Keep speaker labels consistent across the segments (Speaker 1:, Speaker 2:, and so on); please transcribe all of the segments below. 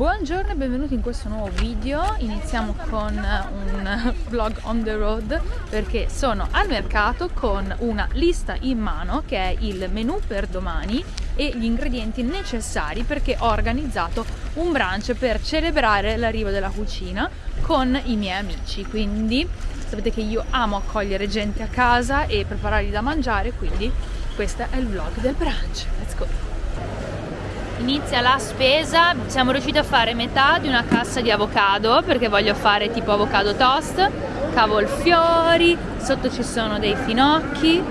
Speaker 1: Buongiorno e benvenuti in questo nuovo video, iniziamo con un vlog on the road perché sono al mercato con una lista in mano che è il menù per domani e gli ingredienti necessari perché ho organizzato un brunch per celebrare l'arrivo della cucina con i miei amici, quindi sapete che io amo accogliere gente a casa e preparargli da mangiare, quindi questo è il vlog del brunch, let's go! Inizia la spesa. Siamo riusciti a fare metà di una cassa di avocado perché voglio fare tipo avocado toast cavolfiori sotto ci sono dei finocchi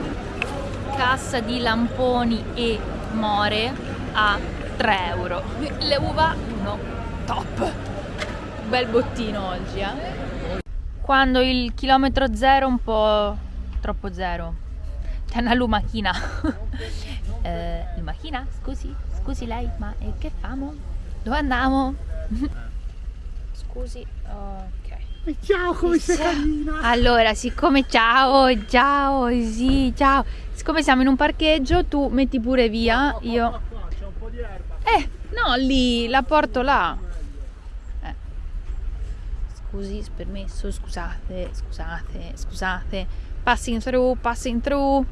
Speaker 1: cassa di lamponi e more a 3 euro. Le uva no top. Bel bottino oggi eh. Quando il chilometro zero un po' troppo zero. C'è una lumachina eh, lumachina scusi Scusi lei, ma eh, che famo? Dove andiamo? Scusi, ok.
Speaker 2: Ciao, come sei carina?
Speaker 1: Allora, siccome ciao, ciao, sì, ciao. Siccome siamo in un parcheggio, tu metti pure via,
Speaker 2: qua, qua,
Speaker 1: io...
Speaker 2: Qua, qua, c'è un po' di erba.
Speaker 1: Eh, no, lì, la porto là. Eh. Scusi, permesso, scusate, scusate, scusate. Passing through, passing through.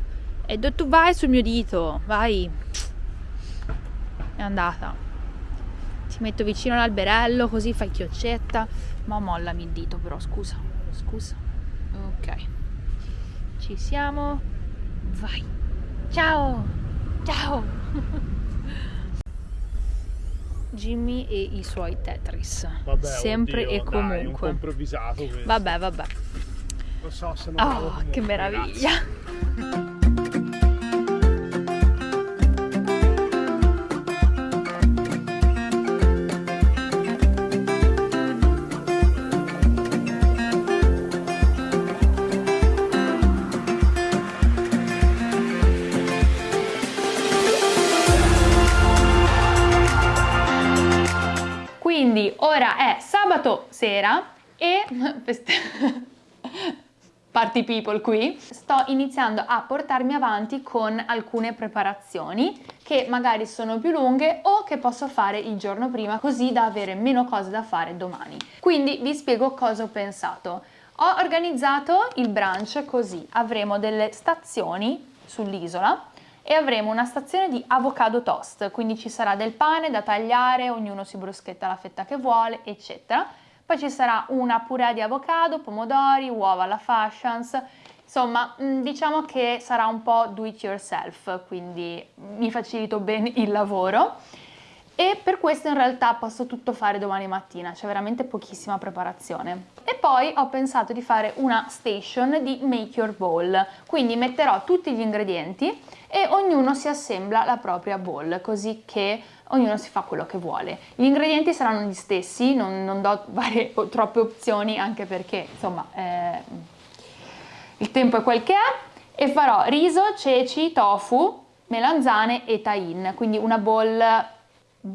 Speaker 1: E dove tu vai sul mio dito, vai è andata. Ti metto vicino all'alberello così fai chioccetta ma mollami il dito però scusa scusa. Ok. Ci siamo. Vai. Ciao. Ciao. Jimmy e i suoi Tetris.
Speaker 2: Vabbè,
Speaker 1: sempre
Speaker 2: oddio,
Speaker 1: e comunque
Speaker 2: dai, un po'
Speaker 1: vabbè vabbè.
Speaker 2: Non so se non
Speaker 1: oh che meraviglia sera e party people qui sto iniziando a portarmi avanti con alcune preparazioni che magari sono più lunghe o che posso fare il giorno prima così da avere meno cose da fare domani. Quindi vi spiego cosa ho pensato. Ho organizzato il brunch così, avremo delle stazioni sull'isola e avremo una stazione di avocado toast, quindi ci sarà del pane da tagliare, ognuno si bruschetta la fetta che vuole, eccetera. Poi ci sarà una purè di avocado, pomodori, uova alla fashions, insomma mm, diciamo che sarà un po' do it yourself, quindi mi facilito bene il lavoro e per questo in realtà posso tutto fare domani mattina, c'è veramente pochissima preparazione. E poi ho pensato di fare una station di make your bowl, quindi metterò tutti gli ingredienti e ognuno si assembla la propria bowl, così che ognuno si fa quello che vuole. Gli ingredienti saranno gli stessi, non, non do varie troppe opzioni anche perché insomma eh, il tempo è quel che è e farò riso, ceci, tofu, melanzane e tahin, quindi una bowl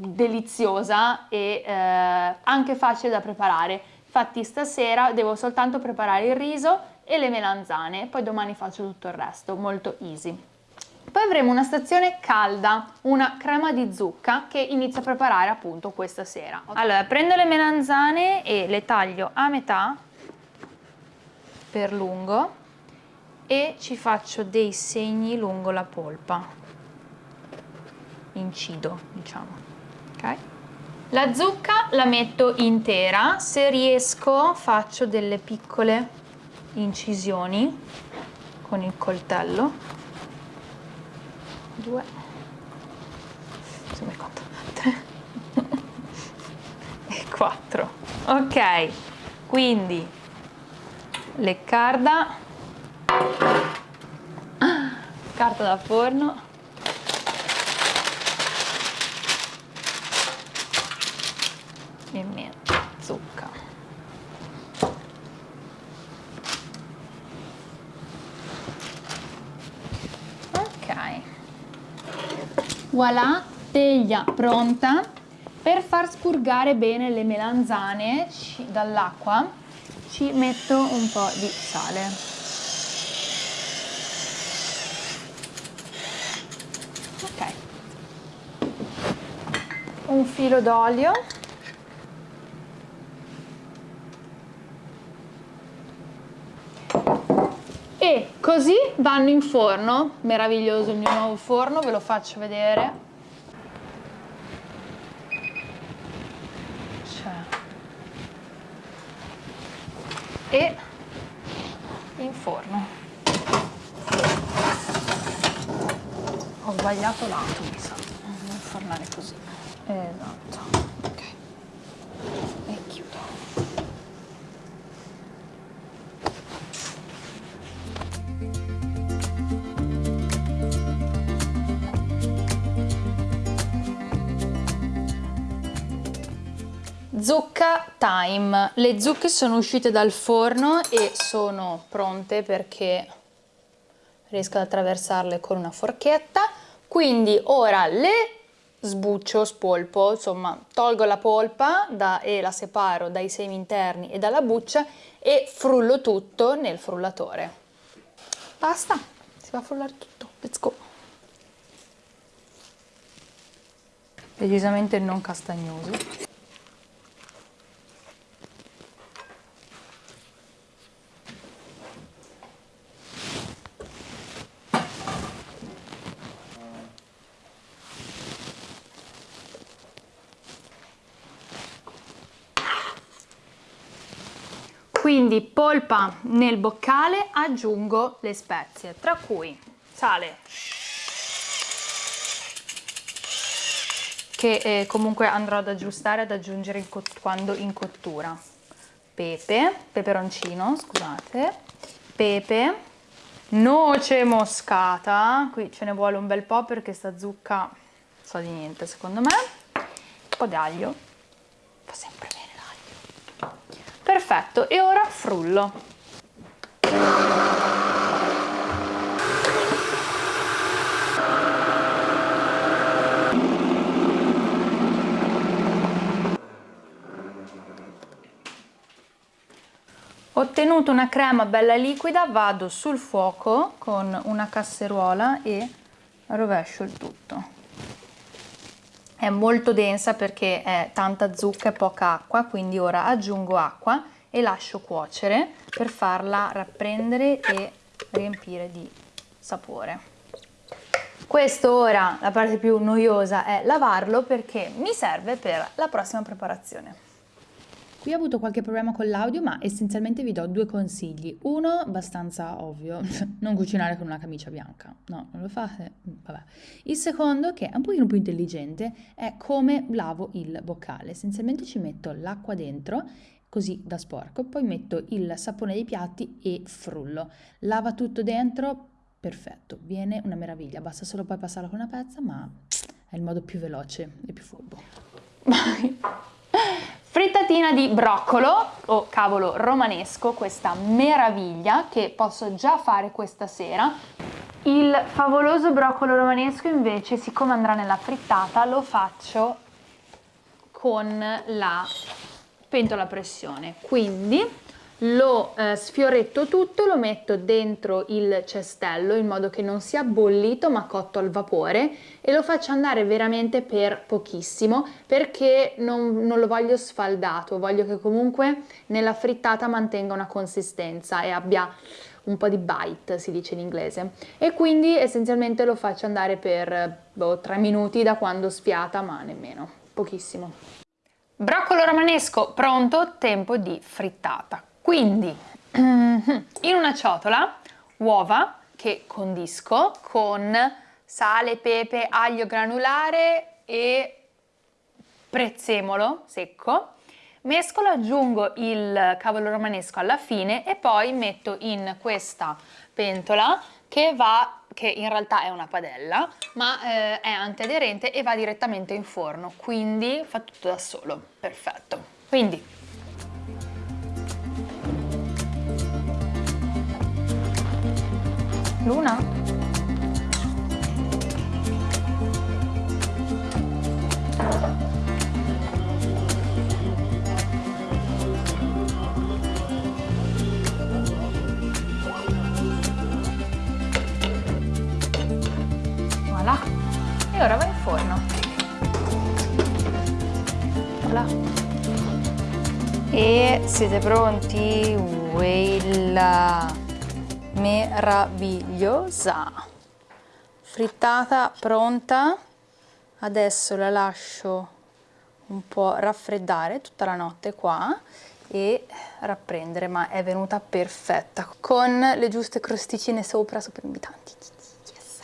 Speaker 1: deliziosa e eh, anche facile da preparare. Infatti stasera devo soltanto preparare il riso e le melanzane, poi domani faccio tutto il resto, molto easy. Poi avremo una stazione calda, una crema di zucca che inizio a preparare appunto questa sera. Allora, prendo le melanzane e le taglio a metà per lungo e ci faccio dei segni lungo la polpa. Incido, diciamo ok? La zucca la metto intera, se riesco faccio delle piccole incisioni con il coltello. Due, insomma conto, tre. E quattro. Ok, quindi leccarda, carta da forno, e metto zucca ok voilà teglia pronta per far spurgare bene le melanzane dall'acqua. Ci metto un po' di sale. Un filo d'olio e così vanno in forno, meraviglioso il mio nuovo forno, ve lo faccio vedere. C'è. E in forno. Ho sbagliato lato, mi sa. Devo infornare così. Esatto. Zucca time. Le zucche sono uscite dal forno e sono pronte perché riesco ad attraversarle con una forchetta. Quindi ora le sbuccio, spolpo, insomma tolgo la polpa da, e la separo dai semi interni e dalla buccia e frullo tutto nel frullatore. Basta, si va a frullare tutto. Let's go. Decisamente non castagnosi. Quindi polpa nel boccale, aggiungo le spezie, tra cui sale, che eh, comunque andrò ad aggiustare, ad aggiungere in quando in cottura, pepe, peperoncino, scusate, pepe, noce moscata, qui ce ne vuole un bel po' perché sta zucca so di niente secondo me, un po' d'aglio, fa sempre. Perfetto, e ora frullo. Ottenuto una crema bella liquida, vado sul fuoco con una casseruola e rovescio il tutto è molto densa perché è tanta zucca e poca acqua, quindi ora aggiungo acqua e lascio cuocere per farla rapprendere e riempire di sapore. Questo ora, la parte più noiosa, è lavarlo perché mi serve per la prossima preparazione.
Speaker 3: Qui ho avuto qualche problema con l'audio, ma essenzialmente vi do due consigli. Uno, abbastanza ovvio, non cucinare con una camicia bianca. No, non lo fate? Vabbè. Il secondo, che è un pochino più intelligente, è come lavo il boccale. Essenzialmente ci metto l'acqua dentro, così da sporco, poi metto il sapone dei piatti e frullo. Lava tutto dentro, perfetto, viene una meraviglia. Basta solo poi passarla con una pezza, ma è il modo più veloce e più furbo.
Speaker 1: Frittatina di broccolo o cavolo romanesco, questa meraviglia che posso già fare questa sera. Il favoloso broccolo romanesco invece, siccome andrà nella frittata, lo faccio con la pentola a pressione. Quindi lo eh, sfioretto tutto, lo metto dentro il cestello in modo che non sia bollito ma cotto al vapore e lo faccio andare veramente per pochissimo perché non, non lo voglio sfaldato, voglio che comunque nella frittata mantenga una consistenza e abbia un po' di bite si dice in inglese e quindi essenzialmente lo faccio andare per boh, 3 minuti da quando sfiata ma nemmeno, pochissimo. Broccolo romanesco pronto, tempo di frittata. Quindi in una ciotola uova che condisco con sale, pepe, aglio granulare e prezzemolo secco. Mescolo, aggiungo il cavolo romanesco alla fine e poi metto in questa pentola che va che in realtà è una padella, ma eh, è antiaderente e va direttamente in forno, quindi fa tutto da solo. Perfetto. Quindi Luna? Voilà. E ora va in forno. Voilà. E siete pronti? Wella! Meravigliosa. Frittata pronta. Adesso la lascio un po' raffreddare tutta la notte qua e rapprendere ma è venuta perfetta con le giuste crosticine sopra super invitanti yes.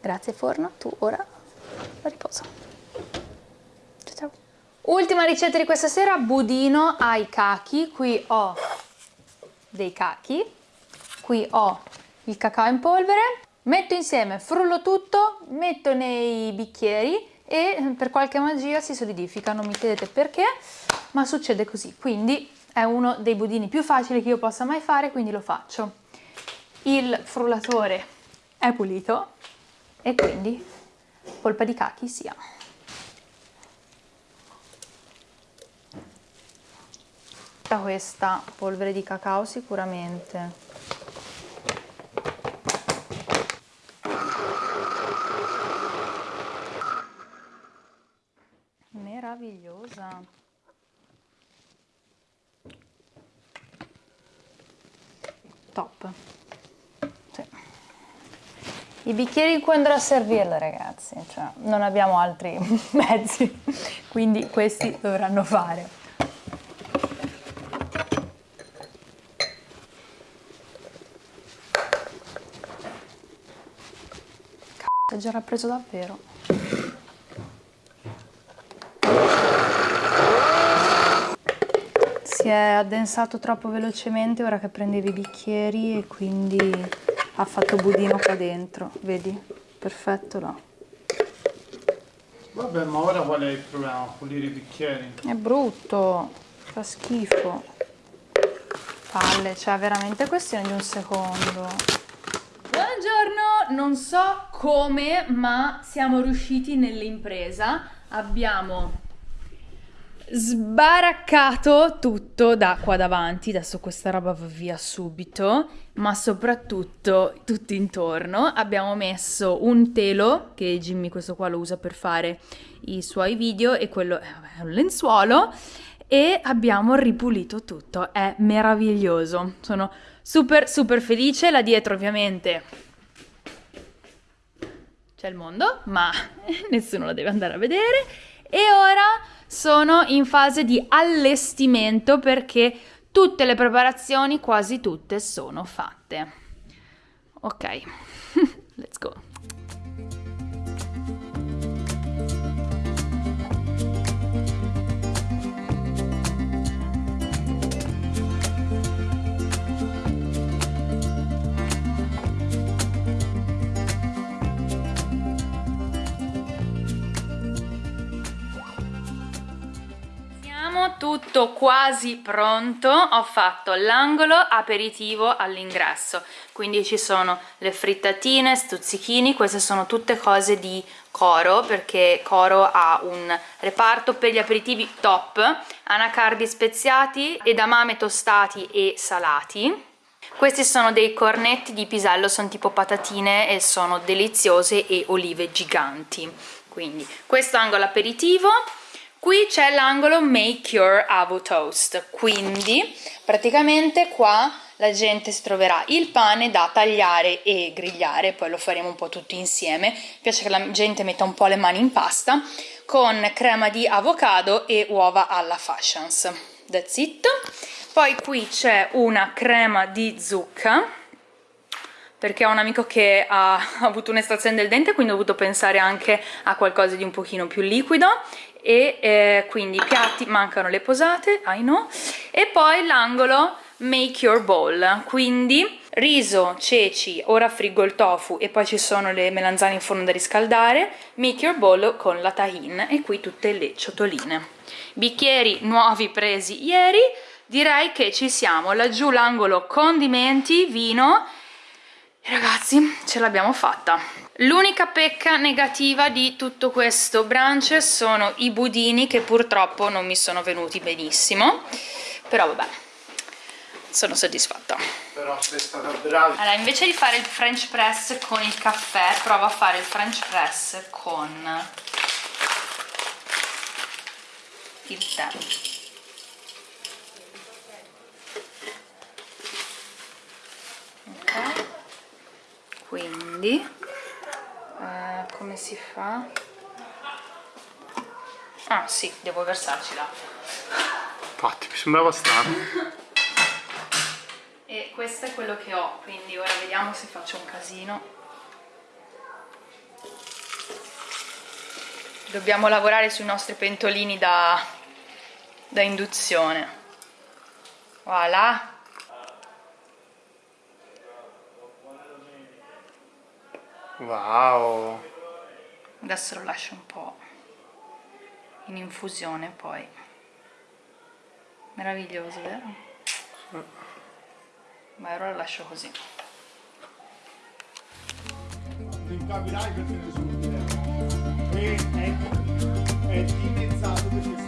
Speaker 1: grazie forno. Tu ora riposo. Ciao ciao. Ultima ricetta di questa sera budino ai cachi. Qui ho dei cachi qui ho il cacao in polvere metto insieme frullo tutto metto nei bicchieri e per qualche magia si solidifica, non mi chiedete perché, ma succede così. Quindi è uno dei budini più facili che io possa mai fare, quindi lo faccio. Il frullatore è pulito e quindi polpa di cachi sia. questa polvere di cacao sicuramente meravigliosa top sì. I bicchieri in cui andrò a servirle ragazzi cioè, non abbiamo altri mezzi quindi questi dovranno fare. Cazzo, è già rappreso davvero. Si è addensato troppo velocemente ora che prendevi i bicchieri e quindi ha fatto budino qua dentro, vedi? Perfetto là.
Speaker 4: Vabbè, ma ora qual è il problema? Pulire i bicchieri?
Speaker 1: È brutto, fa schifo. Palle, cioè veramente questione di un secondo. Buongiorno, non so come, ma siamo riusciti nell'impresa. Abbiamo sbaraccato tutto da qua davanti, adesso questa roba va via subito, ma soprattutto tutto intorno. Abbiamo messo un telo, che Jimmy questo qua lo usa per fare i suoi video, e quello è un lenzuolo, e abbiamo ripulito tutto, è meraviglioso, sono super super felice, là dietro ovviamente c'è il mondo, ma nessuno lo deve andare a vedere, e ora sono in fase di allestimento perché tutte le preparazioni, quasi tutte, sono fatte. Ok, tutto quasi pronto, ho fatto l'angolo aperitivo all'ingresso, quindi ci sono le frittatine, stuzzichini, queste sono tutte cose di Coro, perché Coro ha un reparto per gli aperitivi top, anacardi speziati, edamame tostati e salati. Questi sono dei cornetti di pisello, sono tipo patatine e sono deliziose e olive giganti. Quindi questo angolo aperitivo, Qui c'è l'angolo Make Your Avo Toast, quindi praticamente qua la gente si troverà il pane da tagliare e grigliare, poi lo faremo un po' tutti insieme, mi piace che la gente metta un po' le mani in pasta, con crema di avocado e uova alla fashions. That's it. Poi qui c'è una crema di zucca, perché ho un amico che ha avuto un'estrazione del dente quindi ho dovuto pensare anche a qualcosa di un pochino più liquido e eh, quindi i piatti mancano le posate, I know, e poi l'angolo make your bowl, quindi riso, ceci, ora friggo il tofu e poi ci sono le melanzane in forno da riscaldare, make your bowl con la tahin e qui tutte le ciotoline. Bicchieri nuovi presi ieri, direi che ci siamo, laggiù l'angolo condimenti, vino Ragazzi, ce l'abbiamo fatta. L'unica pecca negativa di tutto questo brunch sono i budini che purtroppo non mi sono venuti benissimo, però vabbè, sono soddisfatta.
Speaker 4: Però sei stata brava.
Speaker 5: Allora, invece di fare il french press con il caffè, provo a fare il french press con il tè.
Speaker 1: Quindi eh, come si fa? ah sì devo versarci l'acqua
Speaker 2: Infatti, mi sembrava strano.
Speaker 1: e questo è quello che ho quindi ora vediamo se faccio un casino dobbiamo lavorare sui nostri pentolini da, da induzione voilà
Speaker 2: Wow.
Speaker 1: adesso lo lascio un po' in infusione poi meraviglioso vero? ma ora lo lascio così
Speaker 2: Non capirai perché nessuno è, è, è dimezzato